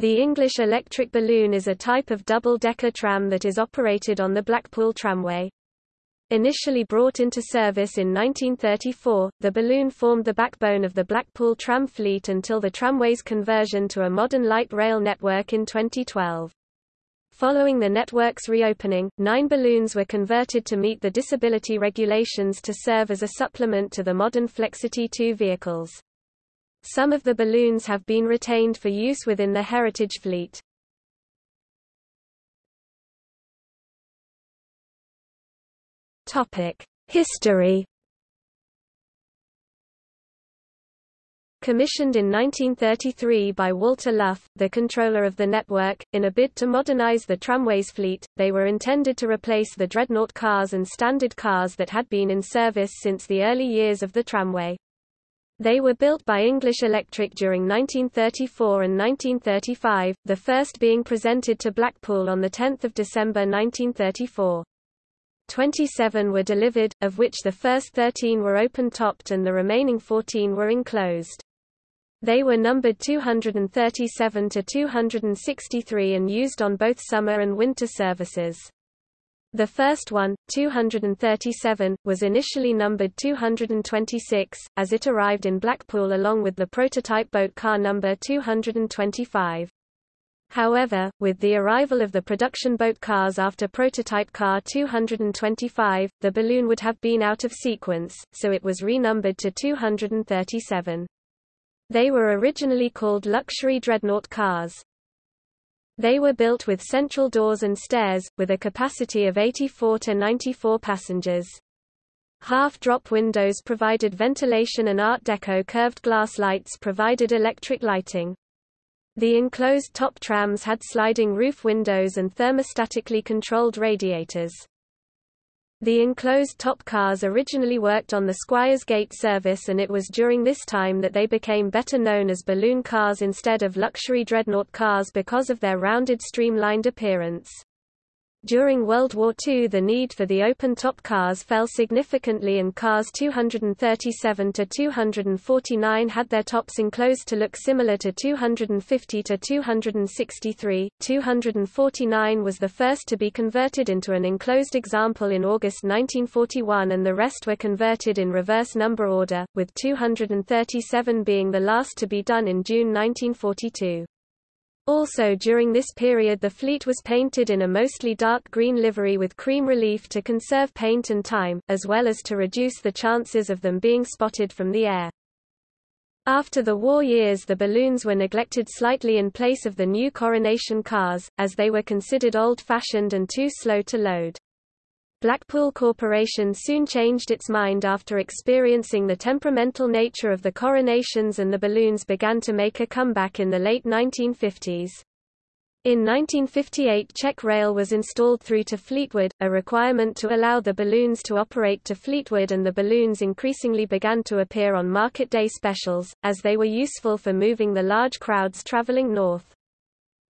The English electric balloon is a type of double-decker tram that is operated on the Blackpool Tramway. Initially brought into service in 1934, the balloon formed the backbone of the Blackpool tram fleet until the tramway's conversion to a modern light rail network in 2012. Following the network's reopening, nine balloons were converted to meet the disability regulations to serve as a supplement to the modern Flexity 2 vehicles. Some of the balloons have been retained for use within the heritage fleet. History Commissioned in 1933 by Walter Luff, the controller of the network, in a bid to modernize the tramways fleet, they were intended to replace the dreadnought cars and standard cars that had been in service since the early years of the tramway. They were built by English Electric during 1934 and 1935, the first being presented to Blackpool on 10 December 1934. 27 were delivered, of which the first 13 were open-topped and the remaining 14 were enclosed. They were numbered 237 to 263 and used on both summer and winter services. The first one, 237, was initially numbered 226, as it arrived in Blackpool along with the prototype boat car number 225. However, with the arrival of the production boat cars after prototype car 225, the balloon would have been out of sequence, so it was renumbered to 237. They were originally called luxury dreadnought cars. They were built with central doors and stairs, with a capacity of 84 to 94 passengers. Half-drop windows provided ventilation and Art Deco curved glass lights provided electric lighting. The enclosed top trams had sliding roof windows and thermostatically controlled radiators. The enclosed top cars originally worked on the Squires Gate service and it was during this time that they became better known as balloon cars instead of luxury dreadnought cars because of their rounded streamlined appearance. During World War II the need for the open-top cars fell significantly and cars 237 to 249 had their tops enclosed to look similar to 250 to 263. 249 was the first to be converted into an enclosed example in August 1941 and the rest were converted in reverse number order, with 237 being the last to be done in June 1942. Also during this period the fleet was painted in a mostly dark green livery with cream relief to conserve paint and time, as well as to reduce the chances of them being spotted from the air. After the war years the balloons were neglected slightly in place of the new coronation cars, as they were considered old-fashioned and too slow to load. Blackpool Corporation soon changed its mind after experiencing the temperamental nature of the coronations and the balloons began to make a comeback in the late 1950s. In 1958 check rail was installed through to Fleetwood, a requirement to allow the balloons to operate to Fleetwood and the balloons increasingly began to appear on market day specials, as they were useful for moving the large crowds travelling north.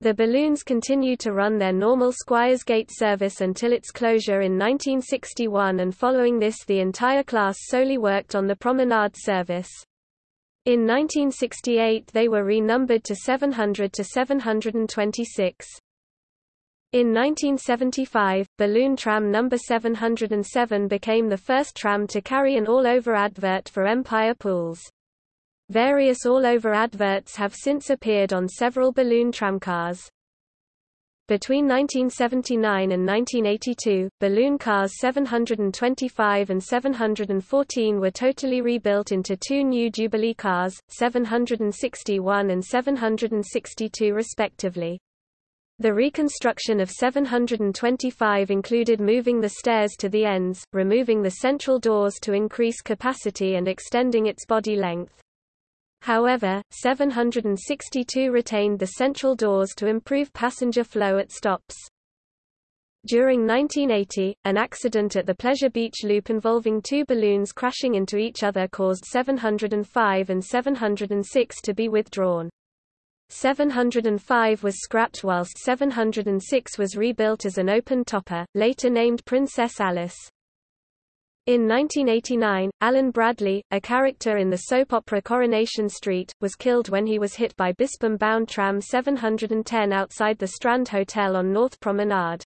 The balloons continued to run their normal Squires Gate service until its closure in 1961 and following this the entire class solely worked on the promenade service. In 1968 they were renumbered to 700 to 726. In 1975, balloon tram number 707 became the first tram to carry an all-over advert for Empire Pools. Various all-over adverts have since appeared on several balloon tramcars. Between 1979 and 1982, balloon cars 725 and 714 were totally rebuilt into two new Jubilee cars, 761 and 762 respectively. The reconstruction of 725 included moving the stairs to the ends, removing the central doors to increase capacity and extending its body length. However, 762 retained the central doors to improve passenger flow at stops. During 1980, an accident at the Pleasure Beach Loop involving two balloons crashing into each other caused 705 and 706 to be withdrawn. 705 was scrapped whilst 706 was rebuilt as an open topper, later named Princess Alice. In 1989, Alan Bradley, a character in the soap opera Coronation Street, was killed when he was hit by Bispham-bound tram 710 outside the Strand Hotel on North Promenade.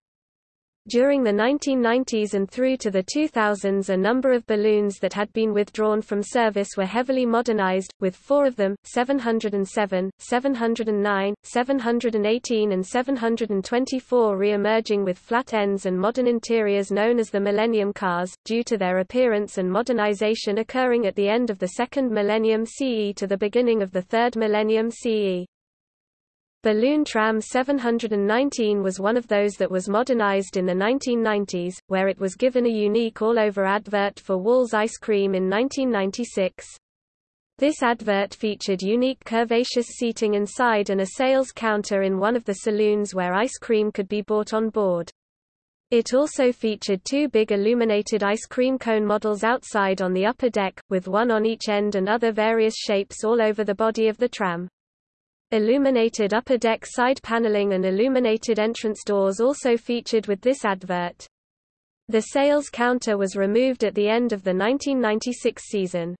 During the 1990s and through to the 2000s a number of balloons that had been withdrawn from service were heavily modernized, with four of them, 707, 709, 718 and 724 re-emerging with flat ends and modern interiors known as the Millennium cars, due to their appearance and modernization occurring at the end of the second millennium CE to the beginning of the third millennium CE. Balloon Tram 719 was one of those that was modernized in the 1990s, where it was given a unique all-over advert for Wall's ice cream in 1996. This advert featured unique curvaceous seating inside and a sales counter in one of the saloons where ice cream could be bought on board. It also featured two big illuminated ice cream cone models outside on the upper deck, with one on each end and other various shapes all over the body of the tram. Illuminated upper deck side paneling and illuminated entrance doors also featured with this advert. The sales counter was removed at the end of the 1996 season.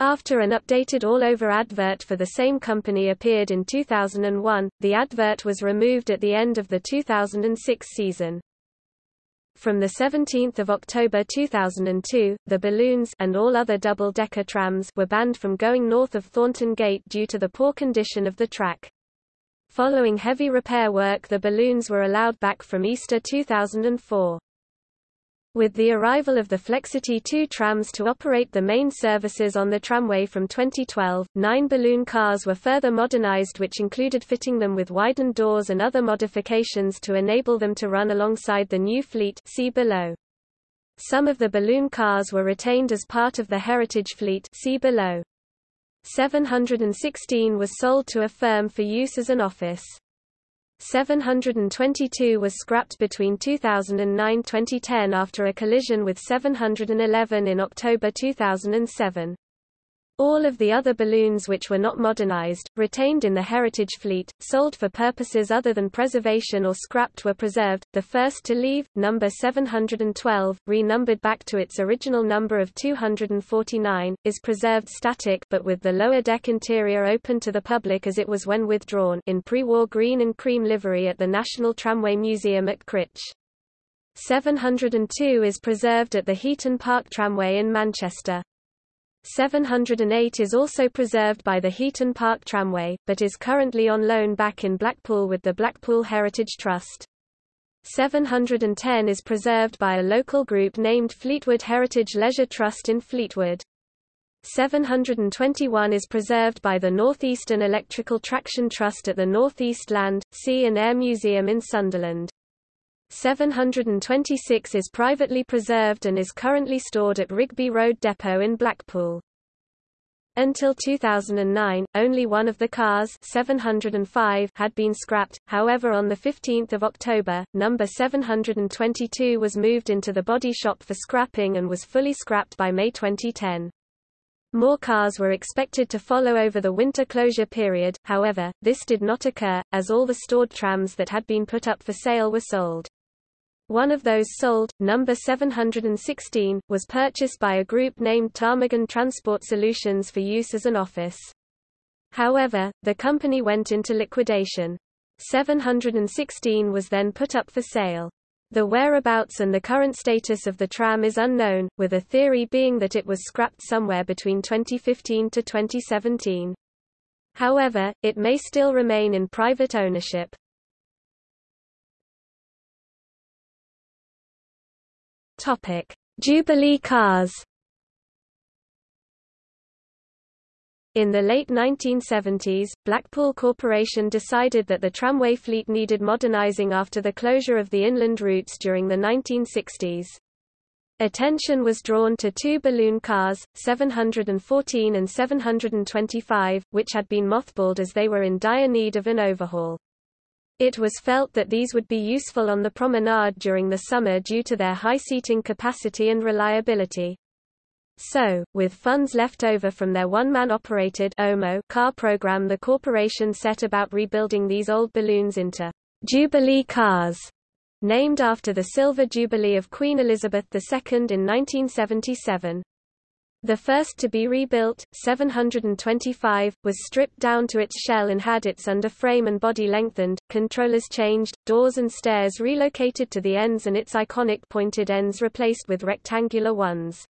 After an updated all-over advert for the same company appeared in 2001, the advert was removed at the end of the 2006 season. From 17 October 2002, the balloons and all other double-decker trams were banned from going north of Thornton Gate due to the poor condition of the track. Following heavy repair work the balloons were allowed back from Easter 2004. With the arrival of the Flexity 2 trams to operate the main services on the tramway from 2012, nine balloon cars were further modernized which included fitting them with widened doors and other modifications to enable them to run alongside the new fleet see below. Some of the balloon cars were retained as part of the heritage fleet see below. 716 was sold to a firm for use as an office. 722 was scrapped between 2009-2010 after a collision with 711 in October 2007. All of the other balloons which were not modernized, retained in the heritage fleet, sold for purposes other than preservation or scrapped were preserved. The first to leave, number 712, renumbered back to its original number of 249, is preserved static but with the lower deck interior open to the public as it was when withdrawn in pre-war green and cream livery at the National Tramway Museum at Crich. 702 is preserved at the Heaton Park Tramway in Manchester. 708 is also preserved by the Heaton Park Tramway, but is currently on loan back in Blackpool with the Blackpool Heritage Trust. 710 is preserved by a local group named Fleetwood Heritage Leisure Trust in Fleetwood. 721 is preserved by the Northeastern Electrical Traction Trust at the Northeast Land, Sea and Air Museum in Sunderland. 726 is privately preserved and is currently stored at Rigby Road Depot in Blackpool. Until 2009, only one of the cars 705 had been scrapped, however on 15 October, number 722 was moved into the body shop for scrapping and was fully scrapped by May 2010. More cars were expected to follow over the winter closure period, however, this did not occur, as all the stored trams that had been put up for sale were sold. One of those sold, number 716, was purchased by a group named Ptarmigan Transport Solutions for use as an office. However, the company went into liquidation. 716 was then put up for sale. The whereabouts and the current status of the tram is unknown, with a theory being that it was scrapped somewhere between 2015 to 2017. However, it may still remain in private ownership. Topic: Jubilee cars. In the late 1970s, Blackpool Corporation decided that the tramway fleet needed modernising after the closure of the inland routes during the 1960s. Attention was drawn to two balloon cars, 714 and 725, which had been mothballed as they were in dire need of an overhaul. It was felt that these would be useful on the promenade during the summer due to their high seating capacity and reliability. So, with funds left over from their one-man operated OMO car program the corporation set about rebuilding these old balloons into Jubilee cars. named after the Silver Jubilee of Queen Elizabeth II in 1977. The first to be rebuilt, 725, was stripped down to its shell and had its underframe and body lengthened, controllers changed, doors and stairs relocated to the ends and its iconic pointed ends replaced with rectangular ones.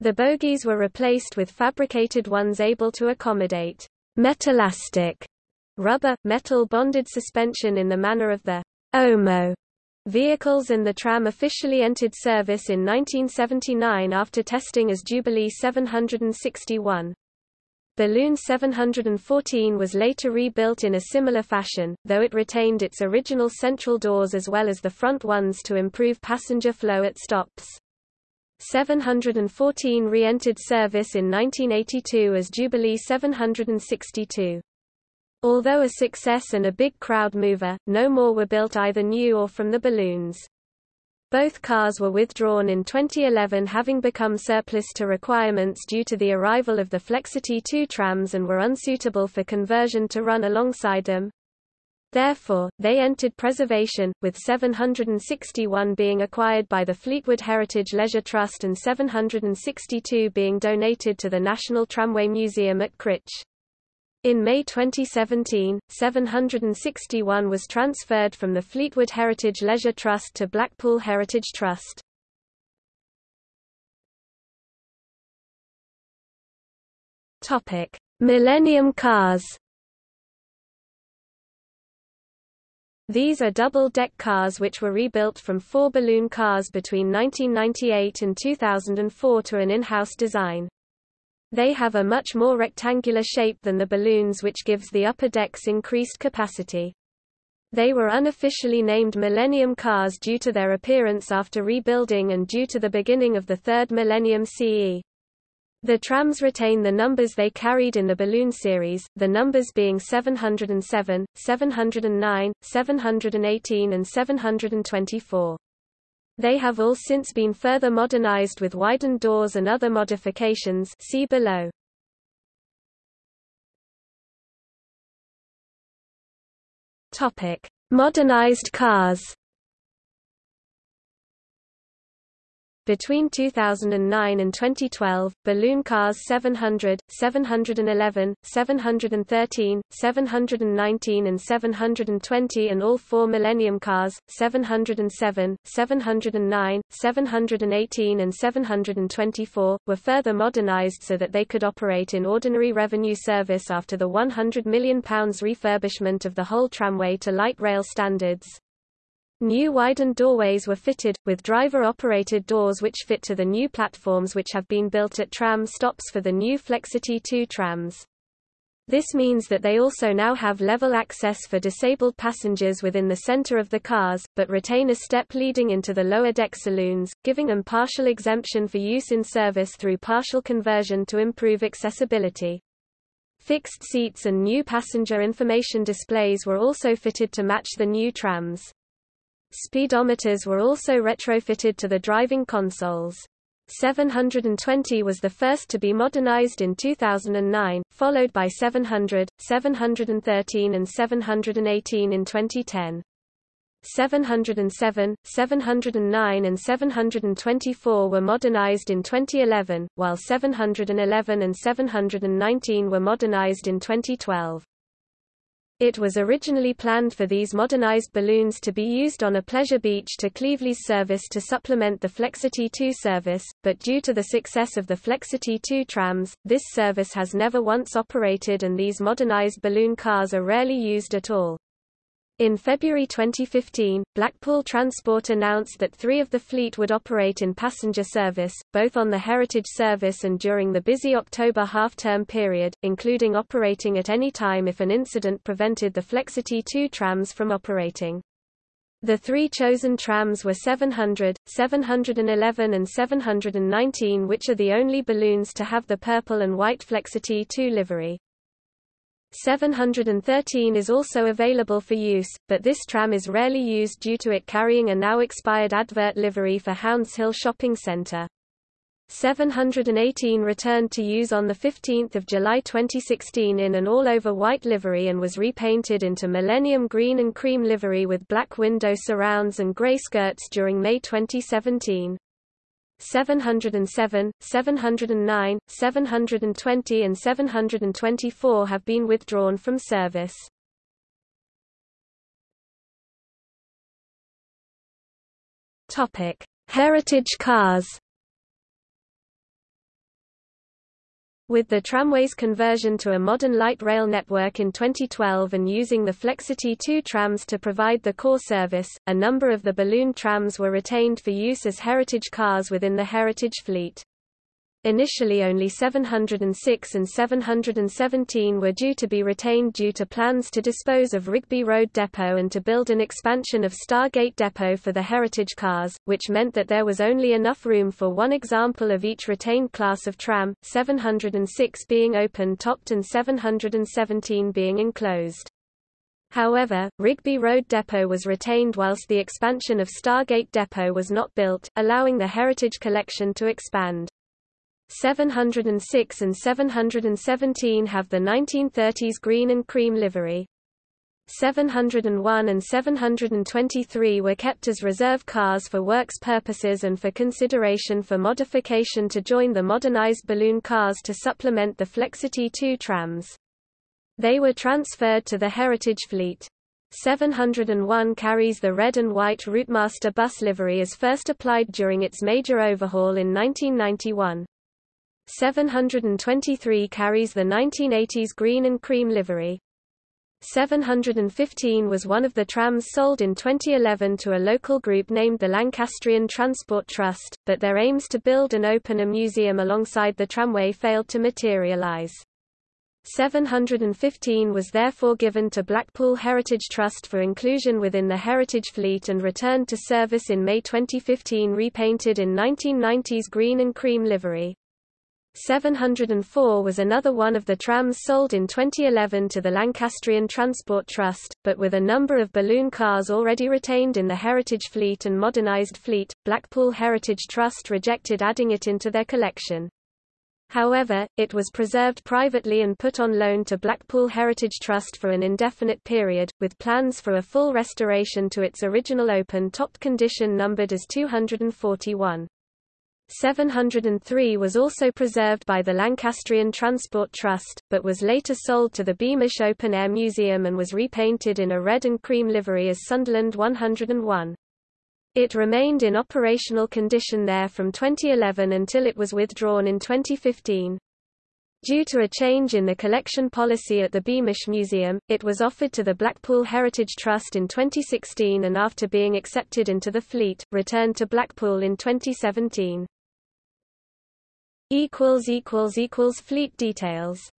The bogies were replaced with fabricated ones able to accommodate Metalastik rubber, metal bonded suspension in the manner of the OMO Vehicles and the tram officially entered service in 1979 after testing as Jubilee 761. Balloon 714 was later rebuilt in a similar fashion, though it retained its original central doors as well as the front ones to improve passenger flow at stops. 714 re-entered service in 1982 as Jubilee 762. Although a success and a big crowd mover, no more were built either new or from the balloons. Both cars were withdrawn in 2011 having become surplus to requirements due to the arrival of the Flexity 2 trams and were unsuitable for conversion to run alongside them. Therefore, they entered preservation, with 761 being acquired by the Fleetwood Heritage Leisure Trust and 762 being donated to the National Tramway Museum at Crich. In May 2017, 761 was transferred from the Fleetwood Heritage Leisure Trust to Blackpool Heritage Trust. Topic: Millennium Cars. These are double-deck cars which were rebuilt from four balloon cars between 1998 and 2004 to an in-house design. They have a much more rectangular shape than the balloons which gives the upper decks increased capacity. They were unofficially named Millennium Cars due to their appearance after rebuilding and due to the beginning of the third millennium CE. The trams retain the numbers they carried in the balloon series, the numbers being 707, 709, 718 and 724. They have all since been further modernized with widened doors and other modifications see below. Modernized cars Between 2009 and 2012, balloon cars 700, 711, 713, 719 and 720 and all four Millennium cars, 707, 709, 718 and 724, were further modernized so that they could operate in ordinary revenue service after the £100 million refurbishment of the whole tramway to light rail standards. New widened doorways were fitted, with driver-operated doors which fit to the new platforms which have been built at tram stops for the new Flexity 2 trams. This means that they also now have level access for disabled passengers within the center of the cars, but retain a step leading into the lower deck saloons, giving them partial exemption for use in service through partial conversion to improve accessibility. Fixed seats and new passenger information displays were also fitted to match the new trams. Speedometers were also retrofitted to the driving consoles. 720 was the first to be modernized in 2009, followed by 700, 713 and 718 in 2010. 707, 709 and 724 were modernized in 2011, while 711 and 719 were modernized in 2012. It was originally planned for these modernized balloons to be used on a pleasure beach to Cleveleys service to supplement the Flexity 2 service, but due to the success of the Flexity 2 trams, this service has never once operated and these modernized balloon cars are rarely used at all. In February 2015, Blackpool Transport announced that three of the fleet would operate in passenger service, both on the Heritage Service and during the busy October half-term period, including operating at any time if an incident prevented the Flexity 2 trams from operating. The three chosen trams were 700, 711 and 719 which are the only balloons to have the purple and white Flexity 2 livery. 713 is also available for use, but this tram is rarely used due to it carrying a now expired advert livery for Houndshill Shopping Centre. 718 returned to use on 15 July 2016 in an all-over white livery and was repainted into Millennium Green and Cream livery with black window surrounds and grey skirts during May 2017. 707, 709, 720 and 724 have been withdrawn from service. Topic: Heritage cars. With the tramway's conversion to a modern light rail network in 2012 and using the Flexity 2 trams to provide the core service, a number of the balloon trams were retained for use as heritage cars within the heritage fleet. Initially only 706 and 717 were due to be retained due to plans to dispose of Rigby Road Depot and to build an expansion of Starr Gate Depot for the heritage cars, which meant that there was only enough room for one example of each retained class of tram, 706 being open-topped and 717 being enclosed. However, Rigby Road Depot was retained whilst the expansion of Starr Gate Depot was not built, allowing the Heritage Collection to expand. 706 and 717 have the 1930s green and cream livery. 701 and 723 were kept as reserve cars for works purposes and for consideration for modification to join the modernized balloon cars to supplement the Flexity 2 trams. They were transferred to the Heritage Fleet. 701 carries the red and white Routemaster bus livery as first applied during its major overhaul in 1991. 723 carries the 1980s green and cream livery. 715 was one of the trams sold in 2011 to a local group named the Lancastrian Transport Trust, but their aims to build and open a museum alongside the tramway failed to materialize. 715 was therefore given to Blackpool Heritage Trust for inclusion within the Heritage Fleet and returned to service in May 2015 repainted in 1990s green and cream livery. 704 was another one of the trams sold in 2011 to the Lancastrian Transport Trust, but with a number of balloon cars already retained in the Heritage Fleet and modernised fleet, Blackpool Heritage Trust rejected adding it into their collection. However, it was preserved privately and put on loan to Blackpool Heritage Trust for an indefinite period, with plans for a full restoration to its original open-topped condition numbered as 241. 703 was also preserved by the Lancastrian Transport Trust, but was later sold to the Beamish Open Air Museum and was repainted in a red and cream livery as Sunderland 101. It remained in operational condition there from 2011 until it was withdrawn in 2015. Due to a change in the collection policy at the Beamish Museum, it was offered to the Blackpool Heritage Trust in 2016 and after being accepted into the fleet, returned to Blackpool in 2017 equals equals equals fleet details